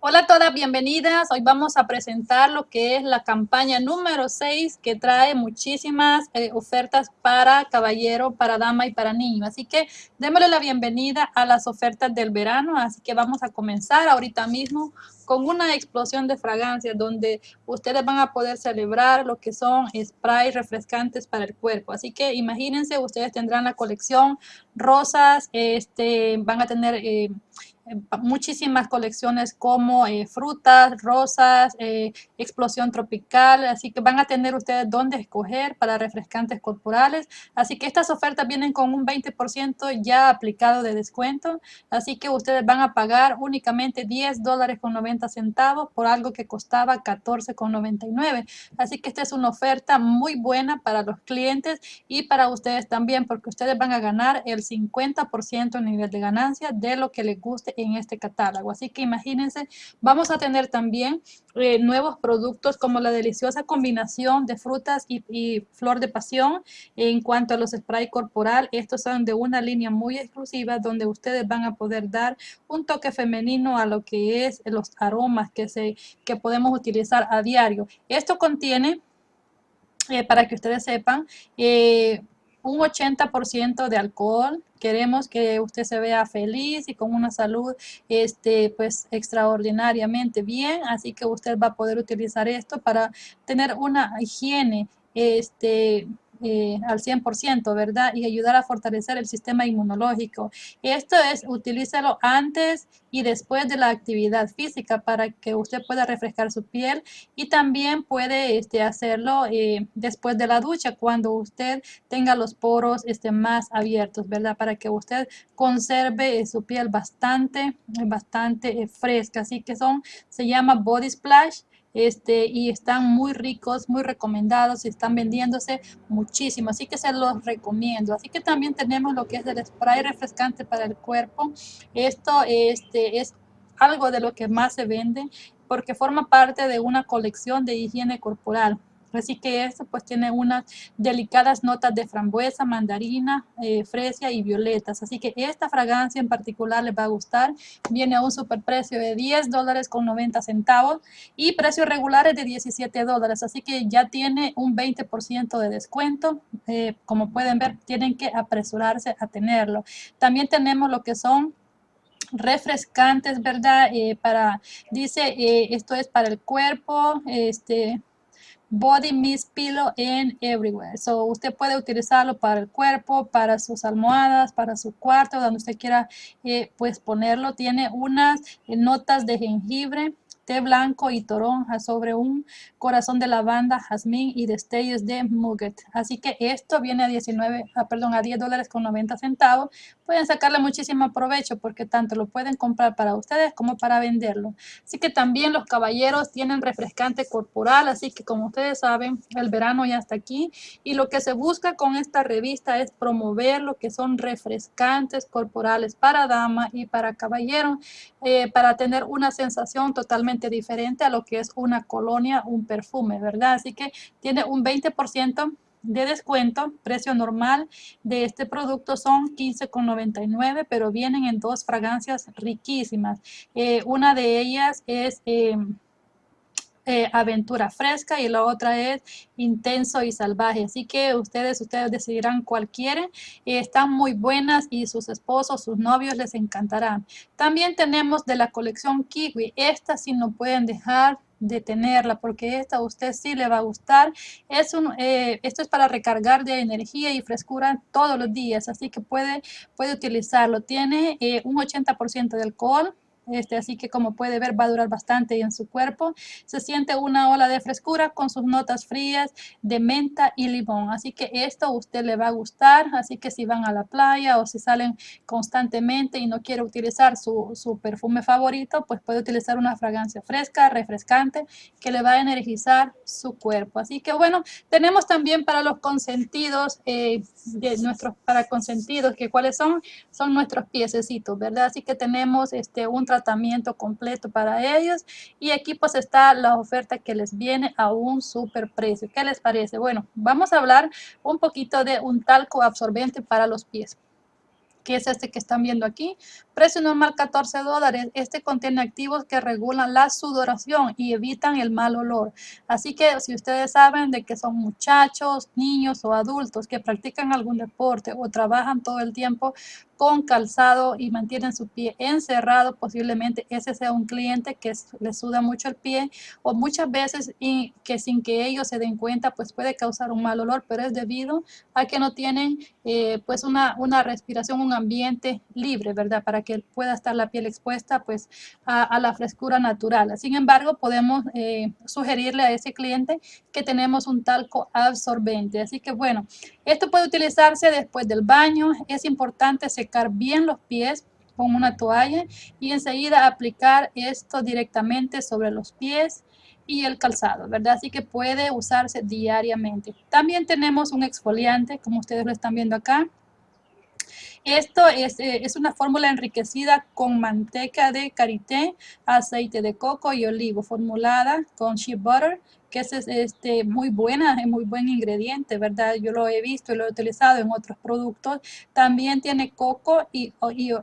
Hola a todas, bienvenidas. Hoy vamos a presentar lo que es la campaña número 6 que trae muchísimas eh, ofertas para caballero, para dama y para niño. Así que démosle la bienvenida a las ofertas del verano. Así que vamos a comenzar ahorita mismo con una explosión de fragancias donde ustedes van a poder celebrar lo que son sprays refrescantes para el cuerpo. Así que imagínense, ustedes tendrán la colección rosas, este, van a tener... Eh, muchísimas colecciones como eh, frutas, rosas, eh, explosión tropical, así que van a tener ustedes dónde escoger para refrescantes corporales. Así que estas ofertas vienen con un 20% ya aplicado de descuento, así que ustedes van a pagar únicamente 10 dólares con 90 centavos por algo que costaba 14 con 99. Así que esta es una oferta muy buena para los clientes y para ustedes también, porque ustedes van a ganar el 50% en nivel de ganancia de lo que les guste en este catálogo. Así que imagínense, vamos a tener también eh, nuevos productos como la deliciosa combinación de frutas y, flor de pasión. En cuanto a los spray corporal, estos son de una línea muy exclusiva donde ustedes van a poder dar un toque femenino a lo que es los aromas que, se, que podemos utilizar a diario. Esto contiene, eh, para que ustedes sepan, eh, un 80% de alcohol. Queremos que usted se vea feliz y con una salud este, pues, extraordinariamente bien. Así que usted va a poder utilizar esto para tener una higiene este, eh, al 100%, ¿verdad? Y ayudar a fortalecer el sistema inmunológico. Esto es, utilícelo antes y después de la actividad física para que usted pueda refrescar su piel y también puede este, hacerlo eh, después de la ducha cuando usted tenga los poros este, más abiertos, ¿verdad? Para que usted conserve su piel bastante, bastante eh, fresca. Así que son, se llama Body Splash este, y están muy ricos, muy recomendados están vendiéndose muchísimo, así que se los recomiendo. Así que también tenemos lo que es el spray refrescante para el cuerpo. Esto este, es algo de lo que más se vende porque forma parte de una colección de higiene corporal. Así que esto pues tiene unas delicadas notas de frambuesa, mandarina, eh, fresia y violetas. Así que esta fragancia en particular les va a gustar. Viene a un superprecio de 10 dólares con 90 centavos y precios regulares de 17 dólares. Así que ya tiene un 20% de descuento. Eh, como pueden ver, tienen que apresurarse a tenerlo. También tenemos lo que son refrescantes, ¿verdad? Eh, para, dice, esto es para el cuerpo, este, Body Mist Pillow in Everywhere. So, usted puede utilizarlo para el cuerpo, para sus almohadas, para su cuarto, donde usted quiera eh, pues ponerlo. Tiene unas eh, notas de jengibre, té blanco y toronja sobre un corazón de lavanda, jazmín y destellos de muget. Así que esto viene a 19, ah, perdón, a 10 dólares con 90 centavos. Pueden sacarle muchísimo provecho porque tanto lo pueden comprar para ustedes como para venderlo. Así que también los caballeros tienen refrescante corporal, así que como ustedes saben, el verano ya está aquí y lo que se busca con esta revista es promover lo que son refrescantes corporales para dama y para caballero, eh, para tener una sensación totalmente diferente a lo que es una colonia, un perfume, ¿verdad? Así que tiene un 20% de descuento, precio normal de este producto son $15.99, pero vienen en dos fragancias riquísimas. Eh, una de ellas es... Eh, eh, aventura fresca y la otra es intenso y salvaje. Así que ustedes, ustedes decidirán cuál quieren. están muy buenas y sus esposos, sus novios les encantarán. También tenemos de la colección Kiwi. Esta sí no pueden dejar de tenerla porque esta a usted sí le va a gustar. Es un, eh, esto es para recargar de energía y frescura todos los días, así que puede, puede utilizarlo. Tiene eh, un 80% de alcohol, este, así que como puede ver va a durar bastante en su cuerpo. Se siente una ola de frescura con sus notas frías de menta y limón. Así que esto a usted le va a gustar. Así que si van a la playa o si salen constantemente y no quiere utilizar su, su perfume favorito, pues puede utilizar una fragancia fresca, refrescante, que le va a energizar su cuerpo. Así que bueno, tenemos también para los consentidos, eh, de nuestros para consentidos, que cuáles son, son nuestros piececitos, ¿verdad? Así que tenemos este, un tratamiento tratamiento completo para ellos. Y aquí pues está la oferta que les viene a un super precio. ¿Qué les parece? Bueno, vamos a hablar un poquito de un talco absorbente para los pies. que es este que están viendo aquí. Precio normal 14 dólares. Este contiene activos que regulan la sudoración y evitan el mal olor. Así que si ustedes saben de que son muchachos, niños o adultos que practican algún deporte o trabajan todo el tiempo con calzado y mantienen su pie encerrado, posiblemente ese sea un cliente que le suda mucho el pie o muchas veces y que sin que ellos se den cuenta pues puede causar un mal olor, pero es debido a que no tienen eh, pues una, una respiración, un ambiente libre, ¿verdad? Para que pueda estar la piel expuesta pues a, la frescura natural. Sin embargo, podemos eh, sugerirle a ese cliente que tenemos un talco absorbente. Así que bueno, esto puede utilizarse después del baño. Es importante bien los pies con una toalla y enseguida aplicar esto directamente sobre los pies y el calzado, ¿verdad? Así que puede usarse diariamente. También tenemos un exfoliante, como ustedes lo están viendo acá. Esto es, eh, es, una fórmula enriquecida con manteca de karité, aceite de coco y olivo, formulada con shea butter, que es este, muy buena, es muy buen ingrediente, ¿verdad? Yo lo he visto y lo he utilizado en otros productos. También tiene coco y,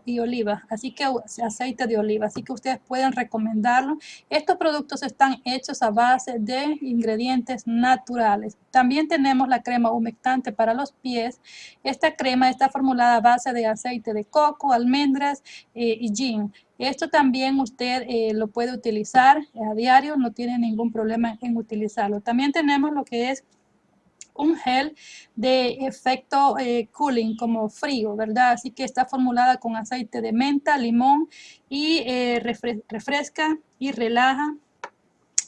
y, oliva, así que aceite de oliva, así que ustedes pueden recomendarlo. Estos productos están hechos a base de ingredientes naturales. También tenemos la crema humectante para los pies. Esta crema está formulada a base de aceite de coco, almendras eh, y gin. Esto también usted eh, lo puede utilizar a diario, no tiene ningún problema en utilizarlo. También tenemos lo que es un gel de efecto eh, cooling, como frío, ¿verdad? Así que está formulada con aceite de menta, limón y eh, refresca y relaja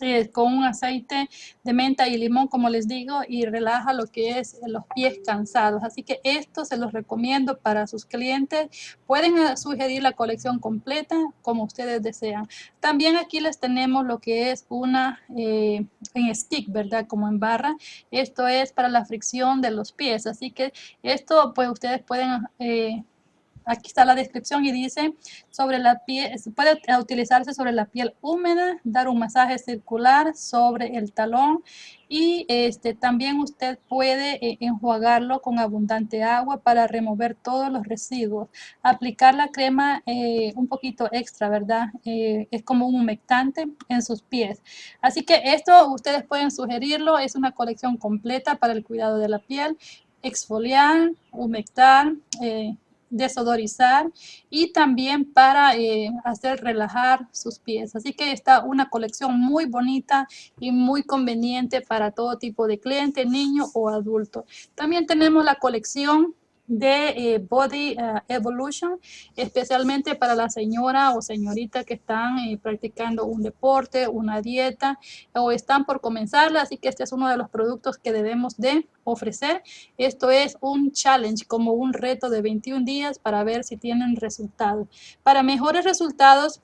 eh, con un aceite de menta y limón, como les digo, y relaja lo que es los pies cansados. Así que esto se los recomiendo para sus clientes. Pueden eh, sugerir la colección completa como ustedes desean. También aquí les tenemos lo que es una eh, en stick, ¿verdad? Como en barra. Esto es para la fricción de los pies. Así que esto pues ustedes pueden aquí está la descripción y dice sobre la piel, puede utilizarse sobre la piel húmeda, dar un masaje circular sobre el talón y este, también usted puede eh, enjuagarlo con abundante agua para remover todos los residuos. Aplicar la crema eh, un poquito extra, ¿verdad? Eh, es como un humectante en sus pies. Así que esto ustedes pueden sugerirlo, es una colección completa para el cuidado de la piel exfoliar, humectar, desodorizar y también para eh, hacer relajar sus pies. Así que está una colección muy bonita y muy conveniente para todo tipo de cliente, niño o adulto. También tenemos la colección de eh, Body eh, Evolution, especialmente para la señora o señorita que están eh, practicando un deporte, una dieta o están por comenzarla. Así que este es uno de los productos que debemos de ofrecer. Esto es un challenge, como un reto de 21 días para ver si tienen resultados. Para mejores resultados,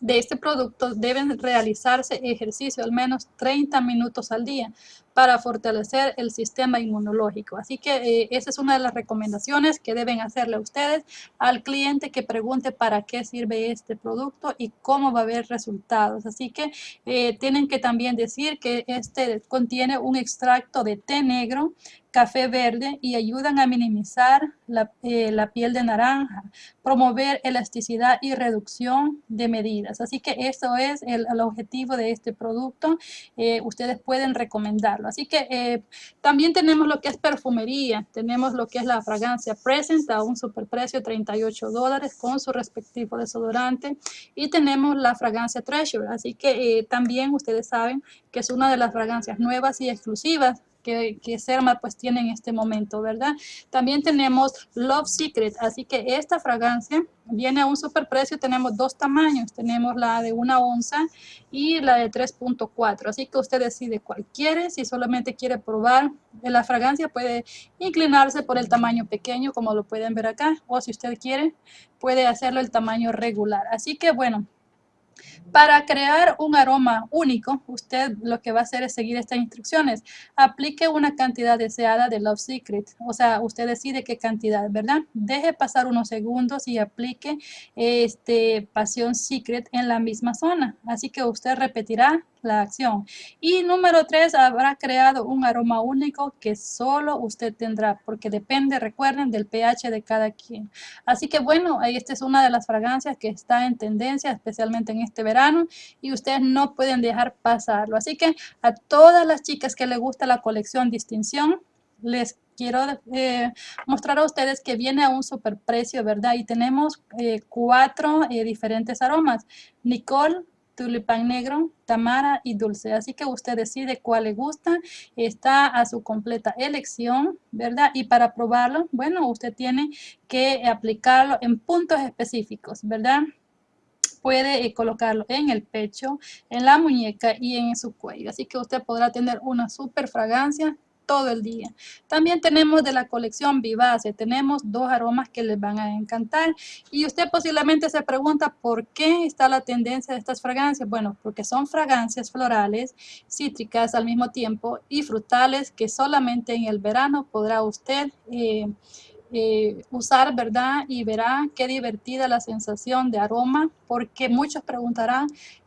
de este producto deben realizarse ejercicio al menos 30 minutos al día para fortalecer el sistema inmunológico. Así que eh, esa es una de las recomendaciones que deben hacerle a ustedes al cliente que pregunte para qué sirve este producto y cómo va a haber resultados. Así que eh, tienen que también decir que este contiene un extracto de té negro café verde y ayudan a minimizar la, eh, piel de naranja, promover elasticidad y reducción de medidas. Así que eso es el, objetivo de este producto. Ustedes pueden recomendarlo. Así que eh, también tenemos lo que es perfumería. Tenemos lo que es la fragancia Present a un superprecio 38 dólares con su respectivo desodorante. Y tenemos la fragancia Treasure. Así que también ustedes saben que es una de las fragancias nuevas y exclusivas que, que Serma pues tiene en este momento, ¿verdad? También tenemos Love Secret, así que esta fragancia viene a un superprecio, tenemos dos tamaños, tenemos la de una onza y la de 3.4, así que usted decide cuál quiere, si solamente quiere probar la fragancia puede inclinarse por el tamaño pequeño como lo pueden ver acá, o si usted quiere puede hacerlo el tamaño regular, así que bueno, para crear un aroma único, usted lo que va a hacer es seguir estas instrucciones. Aplique una cantidad deseada de Love Secret. O sea, usted decide qué cantidad, ¿verdad? Deje pasar unos segundos y aplique este Pasión Secret en la misma zona. Así que usted repetirá la acción. Y número tres, habrá creado un aroma único que solo usted tendrá, porque depende, recuerden, del pH de cada quien. Así que bueno, esta es una de las fragancias que está en tendencia, especialmente en este verano, y ustedes no pueden dejar pasarlo. Así que a todas las chicas que les gusta la colección Distinción, les quiero eh, mostrar a ustedes que viene a un super precio, ¿verdad? Y tenemos eh, cuatro eh, diferentes aromas. Nicole, tulipán negro, tamara y dulce. Así que usted decide cuál le gusta. Está a su completa elección, ¿verdad? Y para probarlo, bueno, usted tiene que aplicarlo en puntos específicos, ¿verdad? puede colocarlo en el pecho, en la muñeca y en su cuello. Así que usted podrá tener una super fragancia todo el día. También tenemos de la colección Vivace, tenemos dos aromas que les van a encantar y usted posiblemente se pregunta por qué está la tendencia de estas fragancias. Bueno, porque son fragancias florales, cítricas al mismo tiempo y frutales que solamente en el verano podrá usted eh, eh, usar, ¿verdad? Y verá qué divertida la sensación de aroma, porque muchos preguntarán,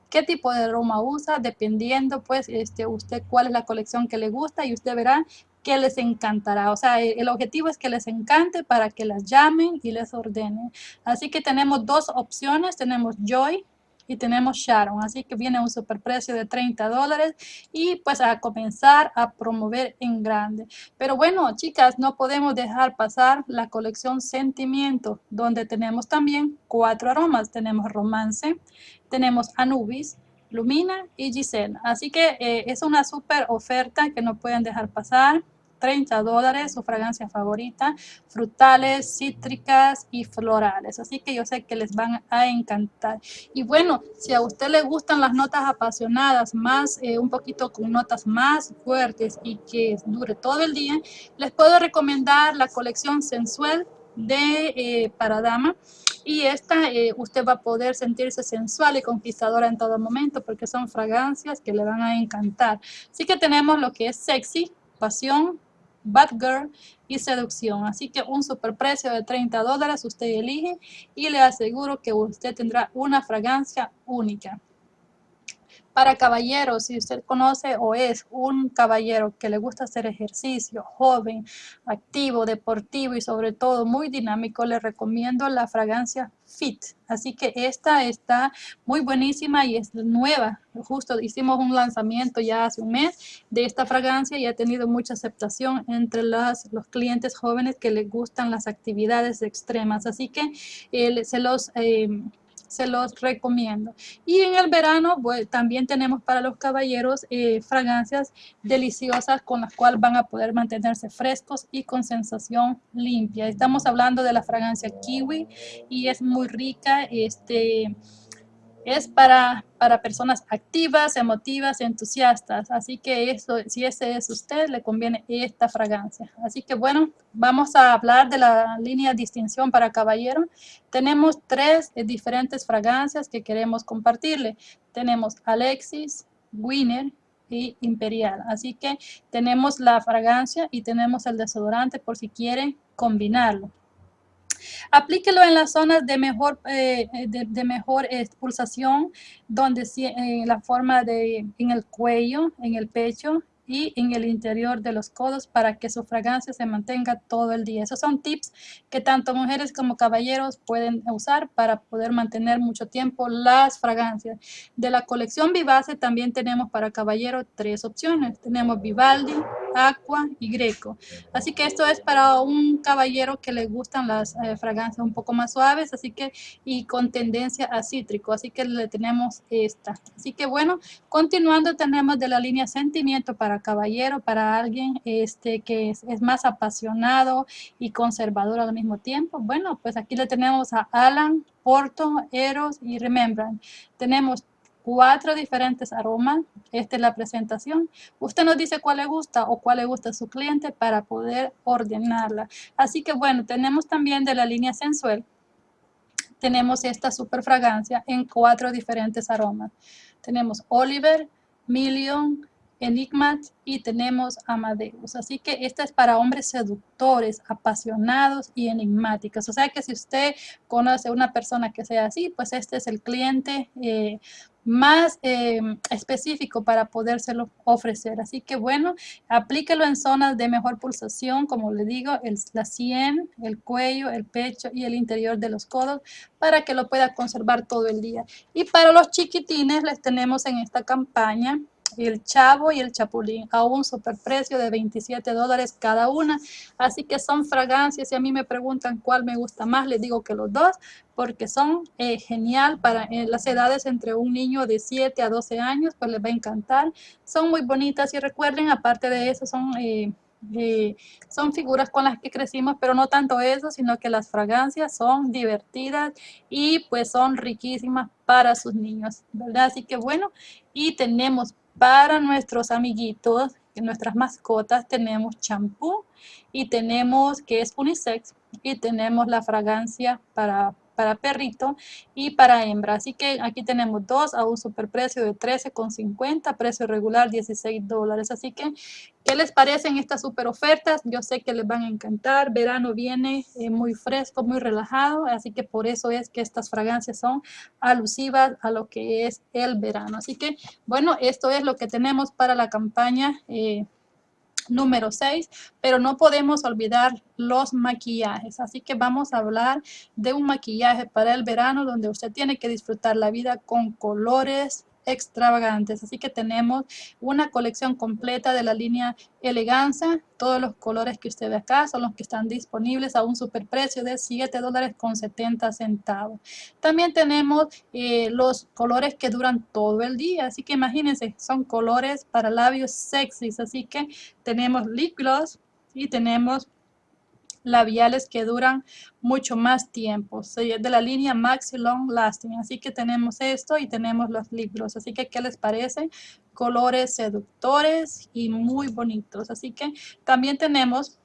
qué tipo de aroma usa, dependiendo pues este, usted cuál es la colección que le gusta y usted verá que les encantará. O sea, el objetivo es que les encante para que las llamen y les ordenen. Así que tenemos dos opciones. Tenemos Joy, y tenemos Sharon. Así que viene un superprecio de 30 dólares y pues a comenzar a promover en grande. Pero bueno, chicas, no podemos dejar pasar la colección Sentimiento, donde tenemos también cuatro aromas. Tenemos Romance, tenemos Anubis, Lumina y Giselle. Así que eh, es una super oferta que no pueden dejar pasar. 30 dólares, su fragancia favorita, frutales, cítricas y florales. Así que yo sé que les van a encantar. Y bueno, si a usted le gustan las notas apasionadas, más eh, un poquito con notas más fuertes y que dure todo el día, les puedo recomendar la colección sensual de eh, para dama y esta eh, usted va a poder sentirse sensual y conquistadora en todo momento porque son fragancias que le van a encantar. Así que tenemos lo que es sexy, pasión, Bad Girl y Seducción. Así que un superprecio de 30 dólares usted elige y le aseguro que usted tendrá una fragancia única. Para caballeros, si usted conoce o es un caballero que le gusta hacer ejercicio, joven, activo, deportivo y sobre todo muy dinámico, le recomiendo la fragancia Fit. Así que esta está muy buenísima y es nueva. Justo hicimos un lanzamiento ya hace un mes de esta fragancia y ha tenido mucha aceptación entre los clientes jóvenes que les gustan las actividades extremas. Así que eh, se los... Eh, se los recomiendo. Y en el verano también tenemos para los caballeros eh, fragancias deliciosas con las cuales van a poder mantenerse frescos y con sensación limpia. Estamos hablando de la fragancia kiwi y es muy rica. Este, es para, para personas activas, emotivas, entusiastas. Así que eso, si ese es usted, le conviene esta fragancia. Así que bueno, vamos a hablar de la línea distinción para caballero. Tenemos tres diferentes fragancias que queremos compartirle. Tenemos Alexis, Winner y Imperial. Así que tenemos la fragancia y tenemos el desodorante por si quiere combinarlo. Aplíquelo en las zonas de mejor, eh, de, mejor expulsación, donde en la forma de, en el cuello, en el pecho, y en el interior de los codos para que su fragancia se mantenga todo el día. Esos son tips que tanto mujeres como caballeros pueden usar para poder mantener mucho tiempo las fragancias. De la colección Vivace también tenemos para caballero tres opciones. Tenemos Vivaldi, Aqua y Greco. Así que esto es para un caballero que le gustan las eh, fragancias un poco más suaves, así que y con tendencia a cítrico, así que le tenemos esta. Así que bueno, continuando tenemos de la línea Sentimiento para caballero, para alguien este, que es, más apasionado y conservador al mismo tiempo. Bueno, pues aquí le tenemos a Alan, Porto, Eros y Remembrance. Tenemos cuatro diferentes aromas. Esta es la presentación. Usted nos dice cuál le gusta o cuál le gusta a su cliente para poder ordenarla. Así que bueno, tenemos también de la línea sensual. Tenemos esta super fragancia en cuatro diferentes aromas. Tenemos Oliver, Million, Enigmat y tenemos Amadeus. Así que esta es para hombres seductores, apasionados y enigmáticos. O sea que si usted conoce a una persona que sea así, pues este es el cliente eh, más eh, específico para podérselo ofrecer. Así que bueno, aplíquelo en zonas de mejor pulsación, como le digo, la sien, el cuello, el pecho y el interior de los codos para que lo pueda conservar todo el día. Y para los chiquitines les tenemos en esta campaña el chavo y el chapulín a un superprecio de 27 dólares cada una. Así que son fragancias y a mí me preguntan cuál me gusta más, les digo que los dos porque son eh, genial para eh, las edades entre un niño de 7 a 12 años, pues les va a encantar. Son muy bonitas y recuerden, aparte de eso, son... Eh, son figuras con las que crecimos, pero no tanto eso, sino que las fragancias son divertidas y pues son riquísimas para sus niños, ¿verdad? Así que bueno, y tenemos para nuestros amiguitos, nuestras mascotas, tenemos champú y tenemos que es unisex y tenemos la fragancia para para perrito y para hembra. Así que aquí tenemos dos a un superprecio de 13,50, precio regular 16 dólares. Así que, ¿qué les parecen estas super ofertas? Yo sé que les van a encantar. Verano viene eh, muy fresco, muy relajado, así que por eso es que estas fragancias son alusivas a lo que es el verano. Así que, bueno, esto es lo que tenemos para la campaña eh, número 6, pero no podemos olvidar los maquillajes. Así que vamos a hablar de un maquillaje para el verano donde usted tiene que disfrutar la vida con colores, extravagantes. Así que tenemos una colección completa de la línea Eleganza. Todos los colores que usted ve acá son los que están disponibles a un superprecio de 7 dólares con 70 centavos. También tenemos eh, los colores que duran todo el día. Así que imagínense, son colores para labios sexys. Así que tenemos lip gloss y tenemos labiales que duran mucho más tiempo. Es de la línea Maxi Long Lasting. Así que tenemos esto y tenemos los libros. Así que, ¿qué les parece? Colores seductores y muy bonitos. Así que también tenemos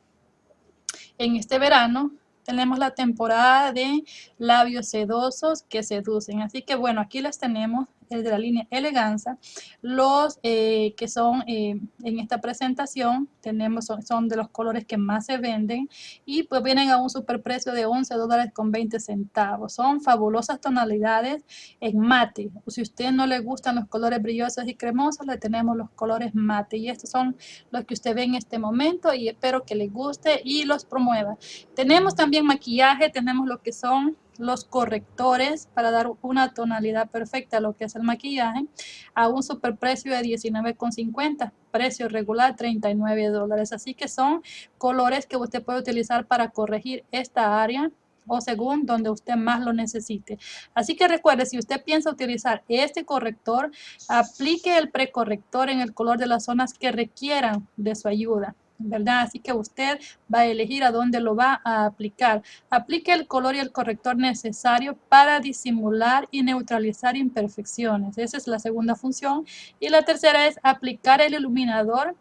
en este verano tenemos la temporada de labios sedosos que seducen. Así que bueno, aquí les tenemos el de la línea Eleganza. Los eh, que son eh, en esta presentación, tenemos son, de los colores que más se venden y pues vienen a un superprecio de 11 dólares con 20 centavos. Son fabulosas tonalidades en mate. Si a usted no le gustan los colores brillosos y cremosos, le tenemos los colores mate. Y estos son los que usted ve en este momento y espero que les guste y los promueva. Tenemos también maquillaje, tenemos lo que son los correctores para dar una tonalidad perfecta a lo que es el maquillaje a un superprecio de $19.50, precio regular 39 dólares. Así que son colores que usted puede utilizar para corregir esta área o según donde usted más lo necesite. Así que recuerde, si usted piensa utilizar este corrector, aplique el precorrector en el color de las zonas que requieran de su ayuda. ¿Verdad? Así que usted va a elegir a dónde lo va a aplicar. Aplique el color y el corrector necesario para disimular y neutralizar imperfecciones. Esa es la segunda función. Y la tercera es aplicar el iluminador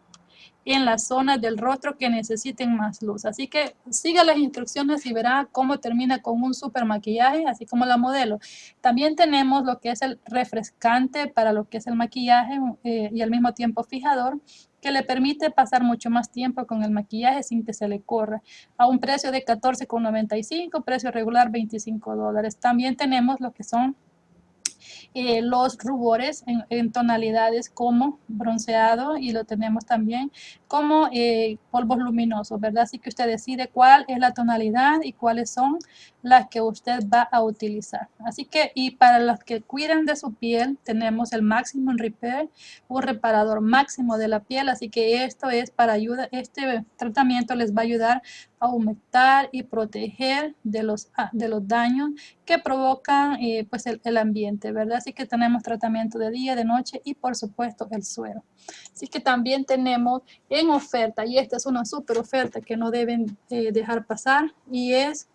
en las zonas del rostro que necesiten más luz. Así que siga las instrucciones y verá cómo termina con un super maquillaje, así como la modelo. También tenemos lo que es el refrescante para lo que es el maquillaje eh, y al mismo tiempo fijador que le permite pasar mucho más tiempo con el maquillaje sin que se le corra. A un precio de $14,95, precio regular 25 dólares. También tenemos lo que son eh, los rubores en, tonalidades como bronceado y lo tenemos también como eh, polvos luminosos, ¿verdad? Así que usted decide cuál es la tonalidad y cuáles son las que usted va a utilizar. Así que, y para los que cuidan de su piel, tenemos el Maximum Repair, un reparador máximo de la piel, así que esto es para ayuda, este tratamiento les va a ayudar a humectar y proteger de los, de los daños que provocan eh, pues el, el ambiente, ¿verdad? Así que tenemos tratamiento de día, de noche y por supuesto el suero. Así que también tenemos en oferta, y esta es una super oferta que no deben eh, dejar pasar, y es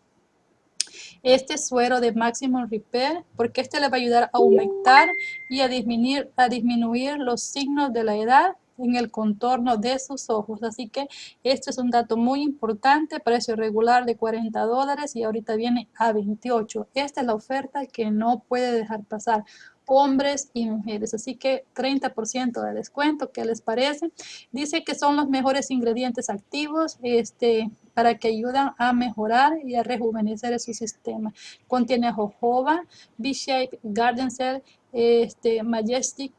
este suero de Maximum Repair, porque este le va a ayudar a aumentar y a disminuir, a disminuir los signos de la edad en el contorno de sus ojos. Así que este es un dato muy importante, precio regular de 40 dólares y ahorita viene a 28. Esta es la oferta que no puede dejar pasar hombres y mujeres. Así que 30% de descuento, ¿qué les parece? Dice que son los mejores ingredientes activos este, para que ayudan a mejorar y a rejuvenecer su sistema. Contiene jojoba, B-Shape, Garden Cell este, Majestic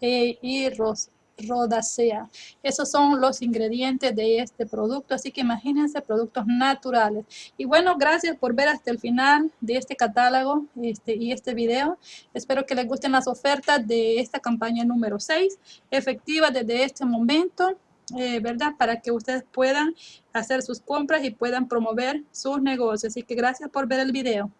eh, y Ros Rodacea. Esos son los ingredientes de este producto, así que imagínense productos naturales. Y bueno, gracias por ver hasta el final de este catálogo este, y este video. Espero que les gusten las ofertas de esta campaña número 6, efectiva desde este momento. Eh, ¿verdad? Para que ustedes puedan hacer sus compras y puedan promover sus negocios. Así que gracias por ver el video.